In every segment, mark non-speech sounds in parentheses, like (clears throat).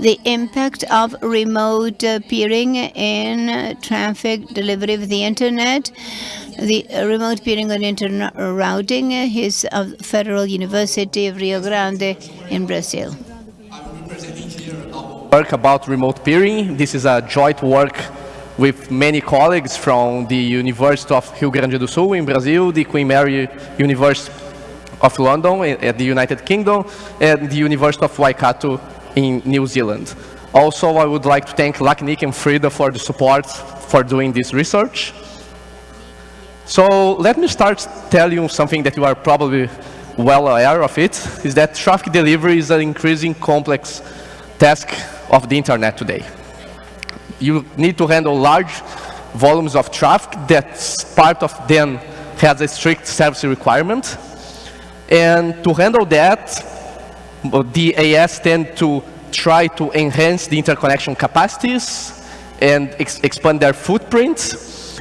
the impact of remote peering in traffic delivery of the internet. The remote peering on internet routing is of Federal University of Rio Grande in Brazil. Work about remote peering. This is a joint work with many colleagues from the University of Rio Grande do Sul in Brazil, the Queen Mary University of London at the United Kingdom, and the University of Waikato in New Zealand. Also, I would like to thank Lacnic and Frida for the support for doing this research. So let me start telling you something that you are probably well aware of it, is that traffic delivery is an increasing complex task of the internet today. You need to handle large volumes of traffic that part of them has a strict service requirement. And to handle that, the AS tend to try to enhance the interconnection capacities and ex expand their footprints.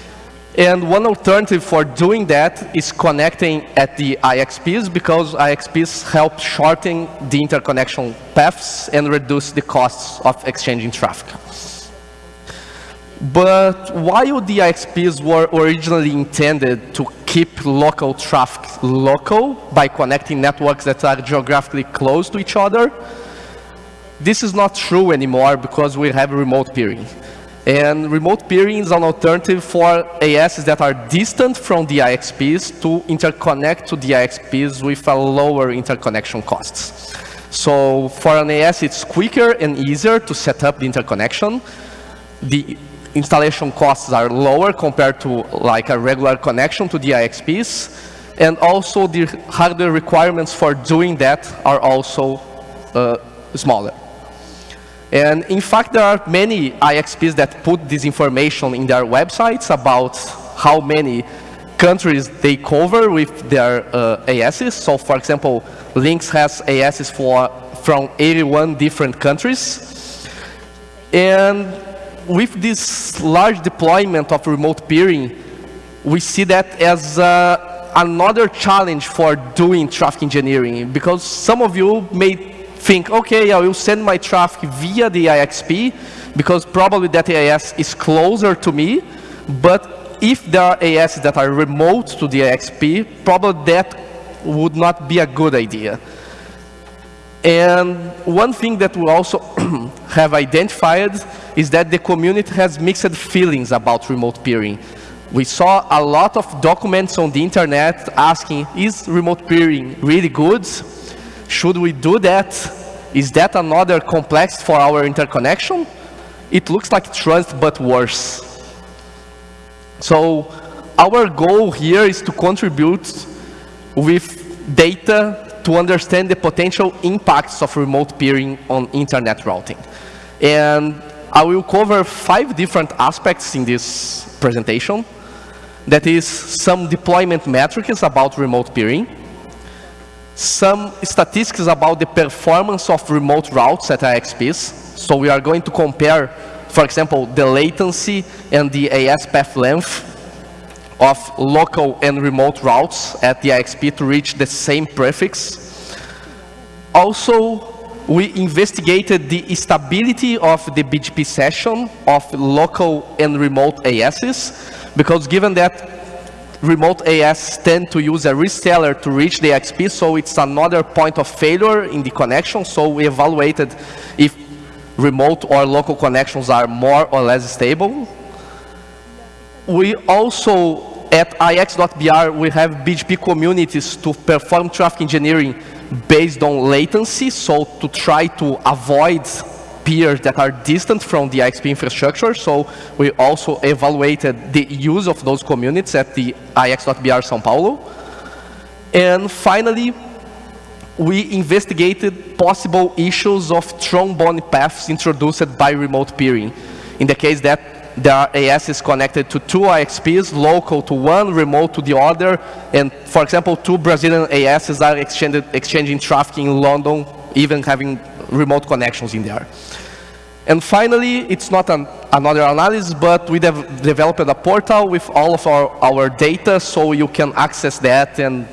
And one alternative for doing that is connecting at the IXPs because IXPs help shorten the interconnection paths and reduce the costs of exchanging traffic. But while the IXPs were originally intended to keep local traffic local by connecting networks that are geographically close to each other, this is not true anymore because we have remote peering. And remote peering is an alternative for ASs that are distant from the IXPs to interconnect to the IXPs with a lower interconnection costs. So for an AS, it's quicker and easier to set up the interconnection. The installation costs are lower compared to like a regular connection to the IXPs. And also the hardware requirements for doing that are also uh, smaller. And in fact, there are many IXPs that put this information in their websites about how many countries they cover with their uh, ASs. So for example, LINX has ASs for, from 81 different countries. And with this large deployment of remote peering, we see that as uh, another challenge for doing traffic engineering because some of you may think, okay, I will send my traffic via the IXP because probably that AS is closer to me, but if there are AS that are remote to the IXP, probably that would not be a good idea. And one thing that we also (clears throat) have identified is that the community has mixed feelings about remote peering. We saw a lot of documents on the internet asking, is remote peering really good? Should we do that? Is that another complex for our interconnection? It looks like trust, but worse. So our goal here is to contribute with data to understand the potential impacts of remote peering on internet routing. And I will cover five different aspects in this presentation. That is some deployment metrics about remote peering, some statistics about the performance of remote routes at IXPs. So we are going to compare, for example, the latency and the AS path length of local and remote routes at the IXP to reach the same prefix. Also, we investigated the stability of the BGP session of local and remote ASs, because given that remote AS tend to use a reseller to reach the IXP, so it's another point of failure in the connection, so we evaluated if remote or local connections are more or less stable we also, at ix.br, we have BGP communities to perform traffic engineering based on latency, so to try to avoid peers that are distant from the IXP infrastructure. So we also evaluated the use of those communities at the ix.br São Paulo. And finally, we investigated possible issues of trombone paths introduced by remote peering. In the case that there AS is connected to two IXPs, local to one, remote to the other. And for example, two Brazilian ASs are exchanging traffic in London, even having remote connections in there. And finally, it's not an, another analysis, but we have developed a portal with all of our, our data so you can access that and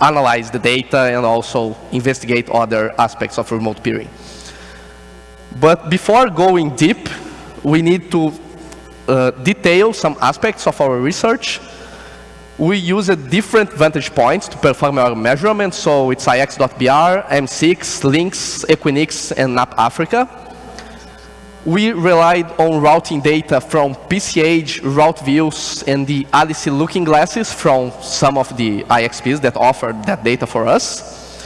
analyze the data and also investigate other aspects of remote peering. But before going deep, we need to uh, detail some aspects of our research. We use a different vantage points to perform our measurements, so it's IX.br, M6, LINX, Equinix, and NAP Africa. We relied on routing data from PCH, route views, and the ALICE looking glasses from some of the IXPs that offered that data for us.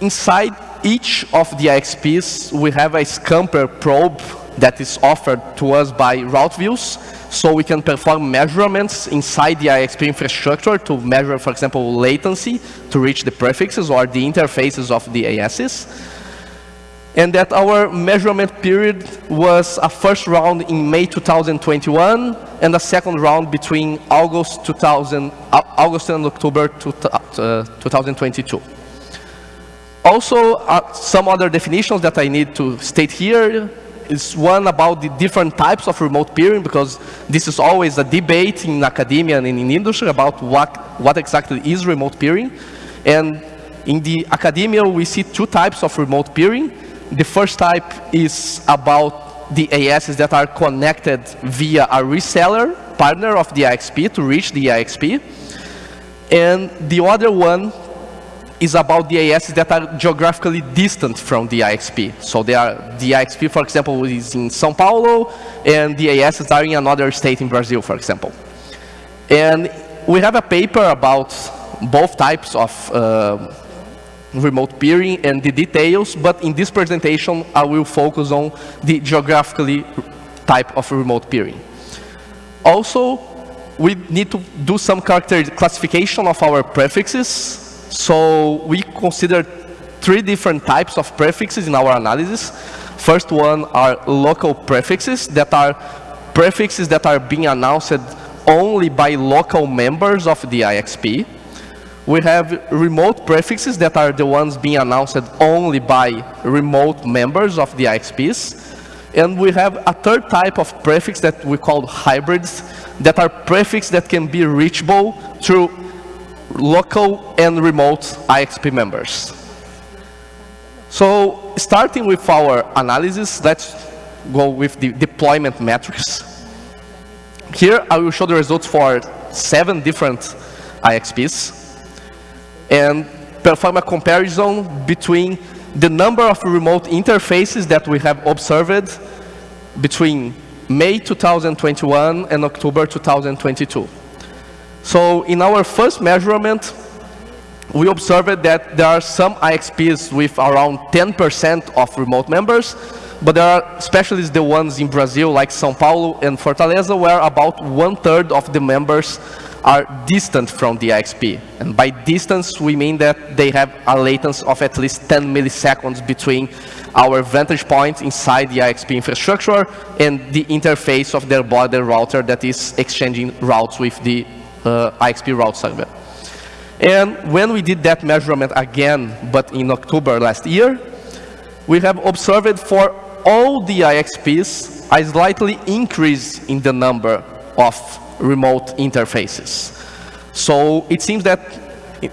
Inside each of the IXPs, we have a Scamper probe that is offered to us by route views, so we can perform measurements inside the IXP infrastructure to measure, for example, latency to reach the prefixes or the interfaces of the ASs. And that our measurement period was a first round in May 2021 and a second round between August 2000, uh, August and October uh, 2022. Also, uh, some other definitions that I need to state here is one about the different types of remote peering, because this is always a debate in academia and in industry about what, what exactly is remote peering. And in the academia, we see two types of remote peering. The first type is about the ASs that are connected via a reseller partner of the IXP to reach the IXP. And the other one is about the ASs that are geographically distant from the IXP. So they are, the IXP, for example, is in Sao Paulo, and the ASs are in another state in Brazil, for example. And we have a paper about both types of uh, remote peering and the details, but in this presentation, I will focus on the geographically type of remote peering. Also, we need to do some character classification of our prefixes so we consider three different types of prefixes in our analysis. First one are local prefixes that are prefixes that are being announced only by local members of the IXP. We have remote prefixes that are the ones being announced only by remote members of the IXPs. And we have a third type of prefix that we call hybrids that are prefixes that can be reachable through local and remote IXP members. So starting with our analysis, let's go with the deployment metrics. Here I will show the results for seven different IXPs and perform a comparison between the number of remote interfaces that we have observed between May 2021 and October 2022. So in our first measurement, we observed that there are some IXPs with around 10% of remote members, but there are especially the ones in Brazil, like São Paulo and Fortaleza, where about one-third of the members are distant from the IXP. And by distance, we mean that they have a latency of at least 10 milliseconds between our vantage point inside the IXP infrastructure and the interface of their border router that is exchanging routes with the Uh, IXP route server. And when we did that measurement again, but in October last year, we have observed for all the IXPs a slightly increase in the number of remote interfaces. So it seems that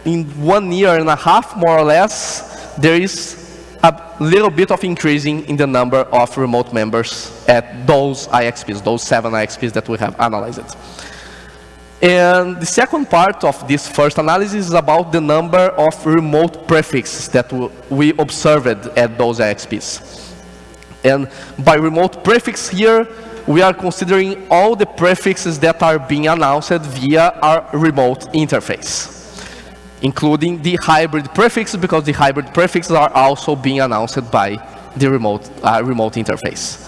in one year and a half, more or less, there is a little bit of increasing in the number of remote members at those IXPs, those seven IXPs that we have analyzed. And the second part of this first analysis is about the number of remote prefixes that we observed at those IXPs. And by remote prefix here, we are considering all the prefixes that are being announced via our remote interface, including the hybrid prefixes, because the hybrid prefixes are also being announced by the remote, uh, remote interface.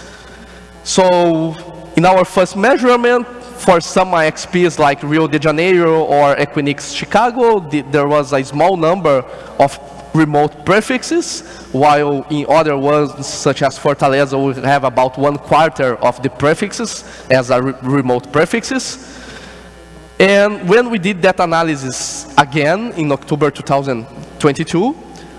So in our first measurement, for some IXPs like Rio de Janeiro or Equinix Chicago, the, there was a small number of remote prefixes, while in other ones, such as Fortaleza, we have about one quarter of the prefixes as a re remote prefixes. And when we did that analysis again in October 2022,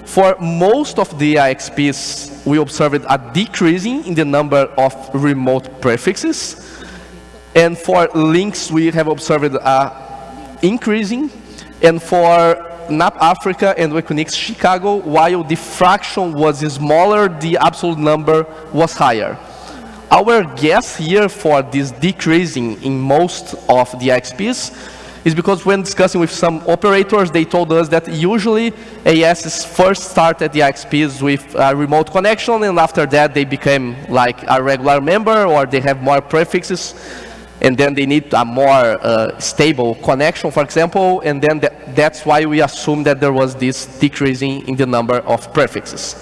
for most of the IXPs, we observed a decreasing in the number of remote prefixes. And for LINX, we have observed a increasing. And for NAP Africa and Equinix Chicago, while the fraction was smaller, the absolute number was higher. Our guess here for this decreasing in most of the XPs is because when discussing with some operators, they told us that usually ASs first start at the XPs with a remote connection, and after that they became like a regular member, or they have more prefixes, and then they need a more uh, stable connection, for example, and then th that's why we assume that there was this decreasing in the number of prefixes.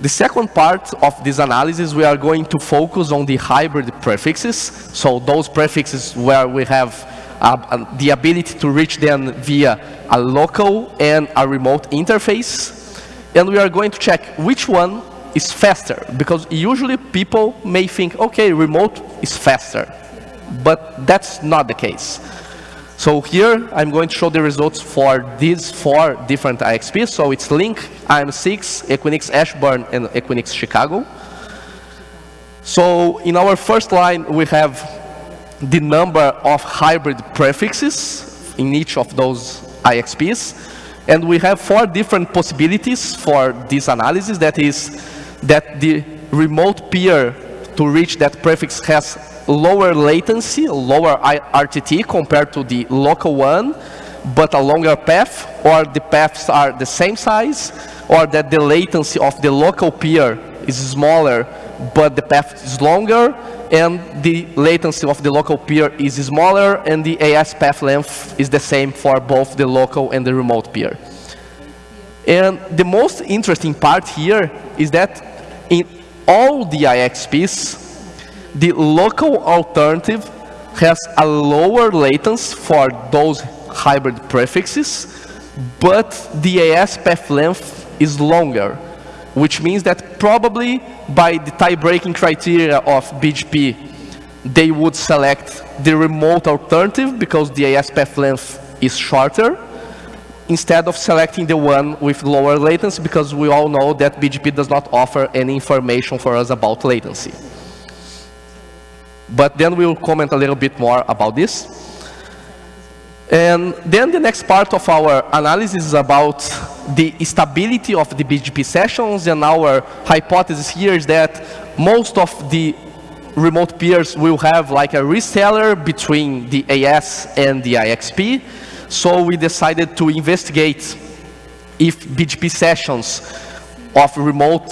The second part of this analysis, we are going to focus on the hybrid prefixes. So those prefixes where we have uh, the ability to reach them via a local and a remote interface. And we are going to check which one is faster, because usually people may think, okay, remote is faster, but that's not the case. So here, I'm going to show the results for these four different IXPs. So it's Link, IM6, Equinix Ashburn, and Equinix Chicago. So in our first line, we have the number of hybrid prefixes in each of those IXPs. And we have four different possibilities for this analysis. That is that the remote peer to reach that prefix has lower latency, lower RTT compared to the local one, but a longer path, or the paths are the same size, or that the latency of the local peer is smaller, but the path is longer, and the latency of the local peer is smaller, and the AS path length is the same for both the local and the remote peer. And the most interesting part here is that in all the IXPs, the local alternative has a lower latency for those hybrid prefixes, but the AS path length is longer which means that probably by the tie-breaking criteria of BGP, they would select the remote alternative because the AS path length is shorter, instead of selecting the one with lower latency because we all know that BGP does not offer any information for us about latency. But then we'll comment a little bit more about this. And then the next part of our analysis is about the stability of the BGP sessions, and our hypothesis here is that most of the remote peers will have like a reseller between the AS and the IXP. So we decided to investigate if BGP sessions of remote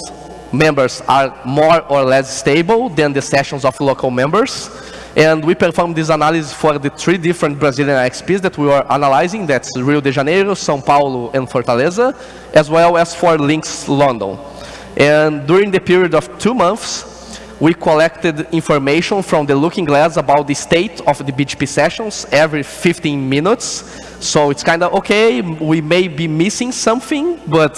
members are more or less stable than the sessions of local members. And we performed this analysis for the three different Brazilian IXPs that we were analyzing. That's Rio de Janeiro, São Paulo, and Fortaleza, as well as for LINX London. And during the period of two months, we collected information from the Looking Glass about the state of the BGP sessions every 15 minutes. So it's kind of, okay, we may be missing something, but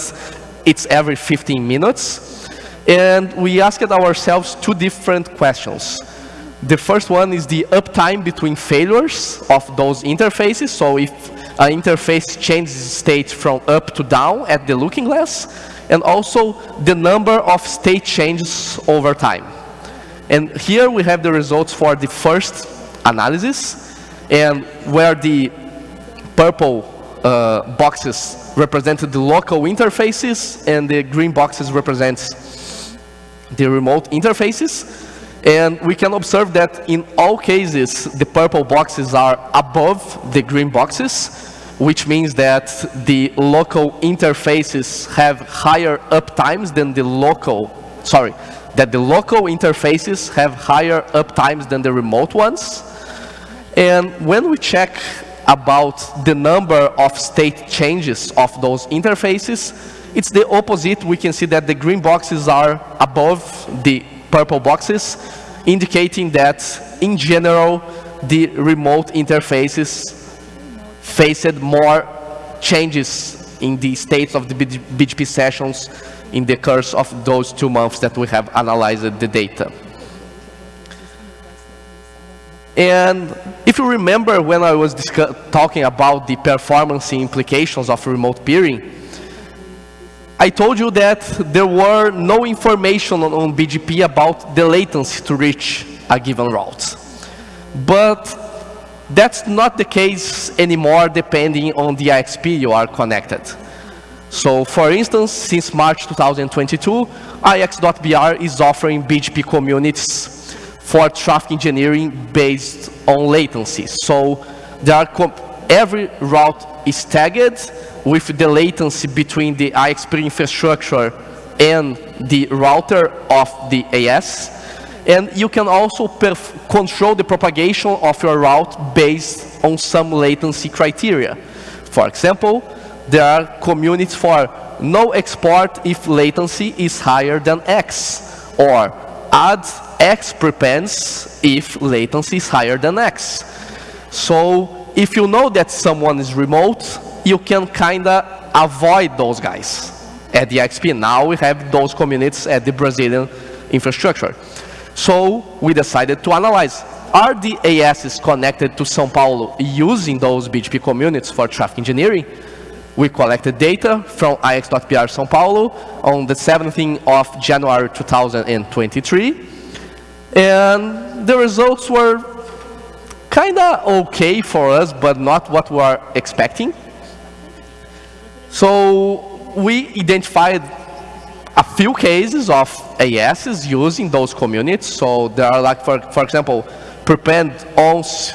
it's every 15 minutes. And we asked ourselves two different questions. The first one is the uptime between failures of those interfaces. So if an interface changes state from up to down at the looking glass, and also the number of state changes over time. And here we have the results for the first analysis, and where the purple uh, boxes represented the local interfaces, and the green boxes represents the remote interfaces. And we can observe that in all cases, the purple boxes are above the green boxes, which means that the local interfaces have higher uptimes than the local, sorry, that the local interfaces have higher uptimes than the remote ones. And when we check about the number of state changes of those interfaces, it's the opposite. We can see that the green boxes are above the purple boxes, indicating that, in general, the remote interfaces faced more changes in the states of the BGP sessions in the course of those two months that we have analyzed the data. And if you remember when I was talking about the performance implications of remote peering, I told you that there were no information on, on BGP about the latency to reach a given route. But That's not the case anymore depending on the IXP you are connected. So for instance, since March 2022, IX.br is offering BGP communities for traffic engineering based on latency. So there are every route is tagged with the latency between the IXP infrastructure and the router of the AS. And you can also control the propagation of your route based on some latency criteria. For example, there are communities for no export if latency is higher than X, or add X prepends if latency is higher than X. So if you know that someone is remote, you can kind of avoid those guys. At the IXP now we have those communities at the Brazilian infrastructure. So we decided to analyze, are the ASs connected to São Paulo using those BGP communities for traffic engineering? We collected data from ix.br São Paulo on the 17th of January 2023. And the results were kind of okay for us, but not what we were expecting. So we identified a few cases of ASs using those communities. So there are like, for, for example, prepend ons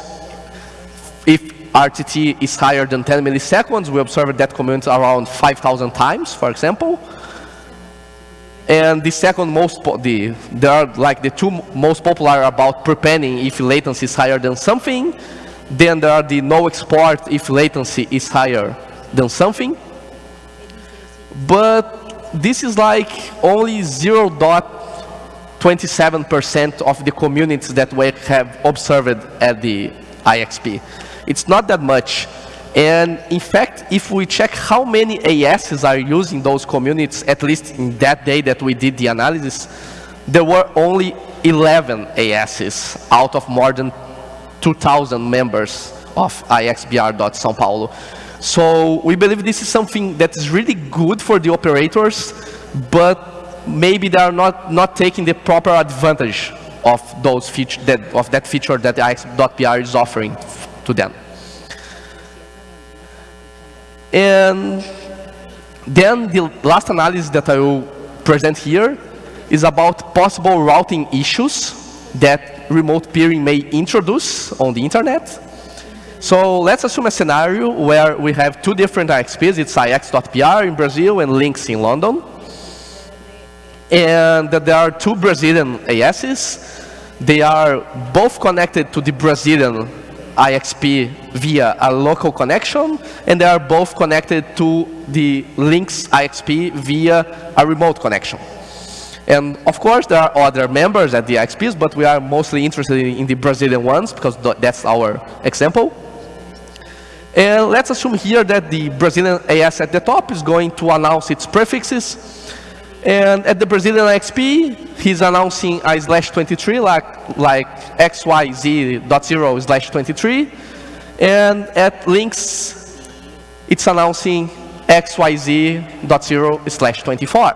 RTT is higher than 10 milliseconds. We observed that community around 5,000 times, for example. And the second most, the, there are like the two most popular about prepending if latency is higher than something. Then there are the no export if latency is higher than something. But this is like only 0.27% of the communities that we have observed at the IXP. It's not that much. And in fact, if we check how many ASs are using those communities, at least in that day that we did the analysis, there were only 11 ASs out of more than 2,000 members of IXBR.São Paulo. So we believe this is something that is really good for the operators, but maybe they are not, not taking the proper advantage of those feature that, of that feature that IX.br is offering to them. And then the last analysis that I will present here is about possible routing issues that remote peering may introduce on the internet. So let's assume a scenario where we have two different IXPs. It's ix.br in Brazil and LINX in London. And that there are two Brazilian ASs. They are both connected to the Brazilian IXP via a local connection, and they are both connected to the LINX IXP via a remote connection. And of course, there are other members at the IXPs, but we are mostly interested in the Brazilian ones because that's our example. And let's assume here that the Brazilian AS at the top is going to announce its prefixes and at the Brazilian XP, he's announcing a slash 23, like, like xyz.0 slash 23. And at LINX, it's announcing xyz.0 slash 24.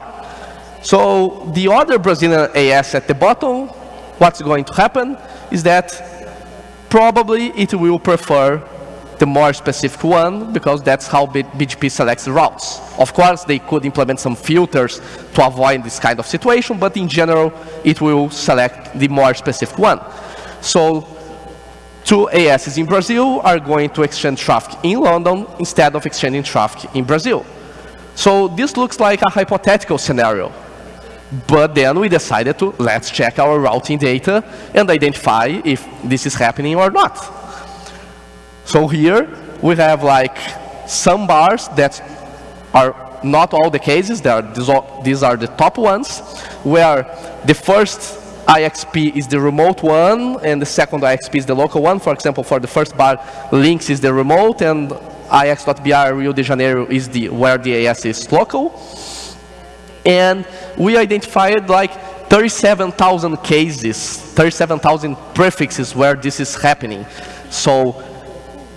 So the other Brazilian AS at the bottom, what's going to happen is that probably it will prefer the more specific one because that's how BGP selects routes. Of course, they could implement some filters to avoid this kind of situation, but in general, it will select the more specific one. So two ASs in Brazil are going to exchange traffic in London instead of exchanging traffic in Brazil. So this looks like a hypothetical scenario. But then we decided to let's check our routing data and identify if this is happening or not. So here we have like some bars that are not all the cases, are, these are the top ones, where the first IXP is the remote one, and the second IXP is the local one. For example, for the first bar, LINX is the remote, and IX.br Rio de Janeiro is the where the AS is local. And we identified like 37,000 cases, 37,000 prefixes where this is happening. So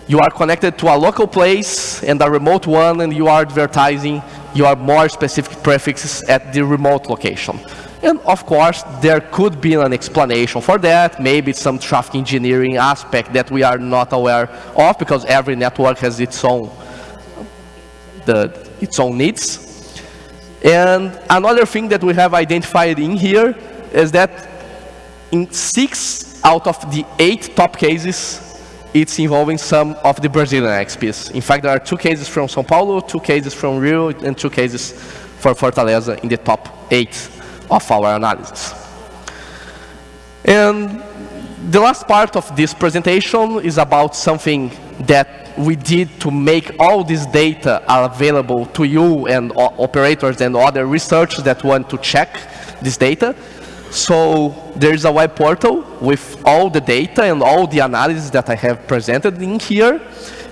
you are connected to a local place and a remote one, and you are advertising your more specific prefixes at the remote location. And of course, there could be an explanation for that, maybe some traffic engineering aspect that we are not aware of because every network has its own, the, its own needs. And another thing that we have identified in here is that in six out of the eight top cases, it's involving some of the Brazilian IXPs. In fact, there are two cases from São Paulo, two cases from Rio, and two cases for Fortaleza in the top eight of our analysis. And the last part of this presentation is about something that we did to make all this data available to you and operators and other researchers that want to check this data. So there's a web portal with all the data and all the analysis that I have presented in here.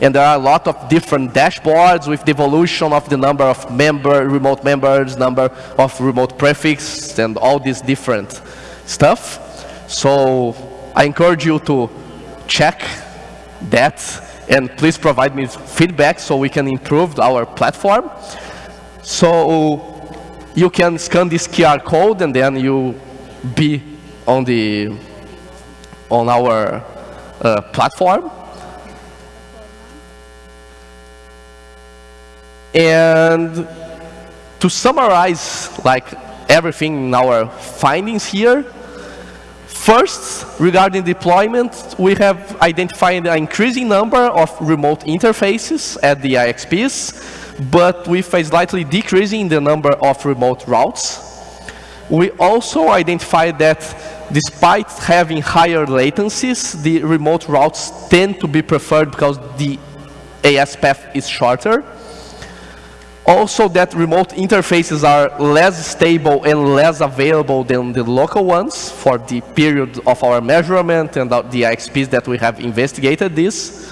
And there are a lot of different dashboards with the evolution of the number of member, remote members, number of remote prefix, and all this different stuff. So I encourage you to check that and please provide me feedback so we can improve our platform. So you can scan this QR code and then you be on the on our uh, platform. And to summarize like everything in our findings here, first, regarding deployment, we have identified an increasing number of remote interfaces at the IXPs, but with a slightly decreasing the number of remote routes. We also identified that despite having higher latencies, the remote routes tend to be preferred because the AS path is shorter. Also that remote interfaces are less stable and less available than the local ones for the period of our measurement and the IXPs that we have investigated this.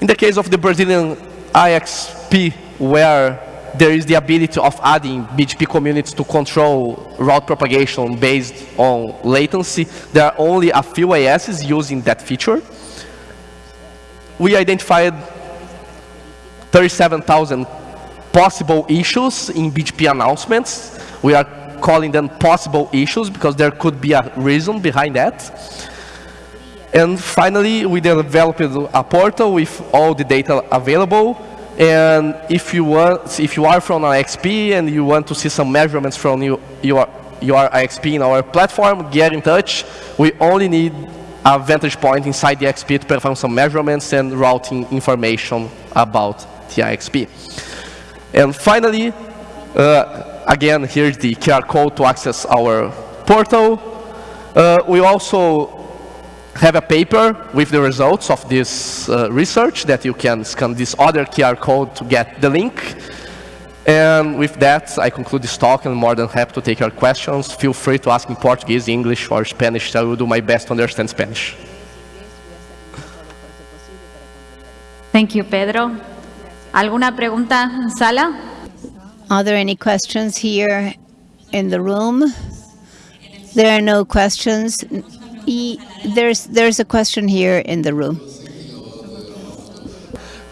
In the case of the Brazilian IXP, where there is the ability of adding BGP communities to control route propagation based on latency. There are only a few ASs using that feature. We identified 37,000 possible issues in BGP announcements. We are calling them possible issues because there could be a reason behind that. And finally, we developed a portal with all the data available and if you want, if you are from an IXP and you want to see some measurements from you, your your IXP in our platform, get in touch. We only need a vantage point inside the IXP to perform some measurements and routing information about the IXP. And finally, uh, again, here's the QR code to access our portal. Uh, we also have a paper with the results of this uh, research that you can scan this other QR code to get the link. And with that, I conclude this talk and I'm more than happy to take your questions. Feel free to ask in Portuguese, English, or Spanish. I will do my best to understand Spanish. Thank you, Pedro. ¿Alguna pregunta en sala? Are there any questions here in the room? There are no questions there's there's a question here in the room.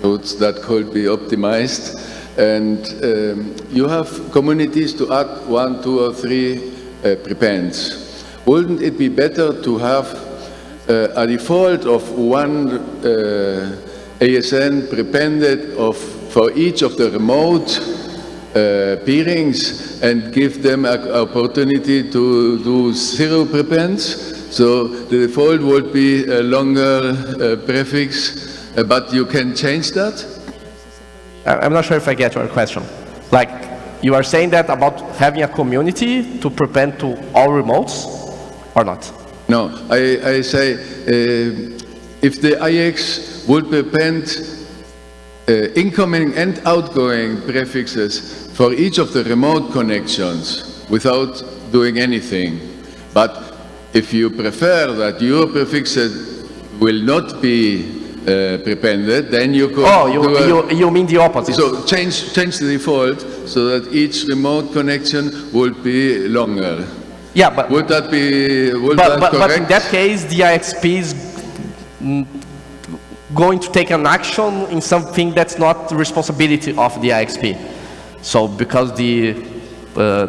Routes that could be optimized, and um, you have communities to add one, two, or three uh, prepends. Wouldn't it be better to have uh, a default of one uh, ASN prepended of for each of the remote uh, peerings and give them an opportunity to do zero prepends so the default would be a longer uh, prefix, uh, but you can change that? I'm not sure if I get your question. Like, you are saying that about having a community to prepend to all remotes or not? No, I, I say uh, if the IX would prepend uh, incoming and outgoing prefixes for each of the remote connections without doing anything, but if you prefer that your prefixes will not be uh, prepended, then you could Oh, you, a, you, you mean the opposite. So change, change the default so that each remote connection would be longer. Yeah, but... Would that be would but, that but, correct? but in that case, the IXP is going to take an action in something that's not the responsibility of the IXP. So because the uh,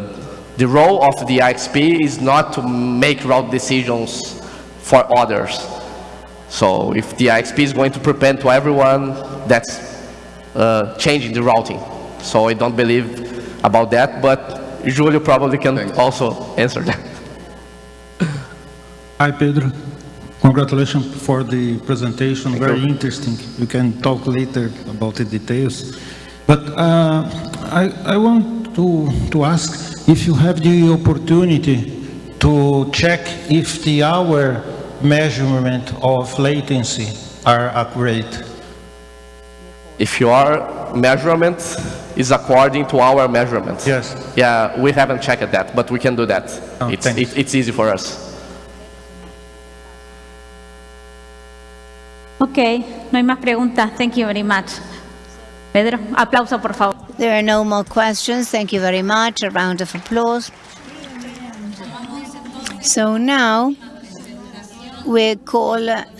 The role of the IXP is not to make route decisions for others. So if the IXP is going to prepend to everyone, that's uh, changing the routing. So I don't believe about that, but Julio probably can Thanks. also answer that. (laughs) Hi, Pedro. Congratulations for the presentation, very you. interesting. We can talk later about the details. But uh, I, I want to, to ask if you have the opportunity to check if the hour measurement of latency are accurate. If your measurement is according to our measurement. Yes. Yeah, we haven't checked that, but we can do that. Oh, It's, it- it's easy for us. Ok, no hay más preguntas. Thank you very much. Pedro, aplauso por favor. There are no more questions. Thank you very much. A round of applause. So now we call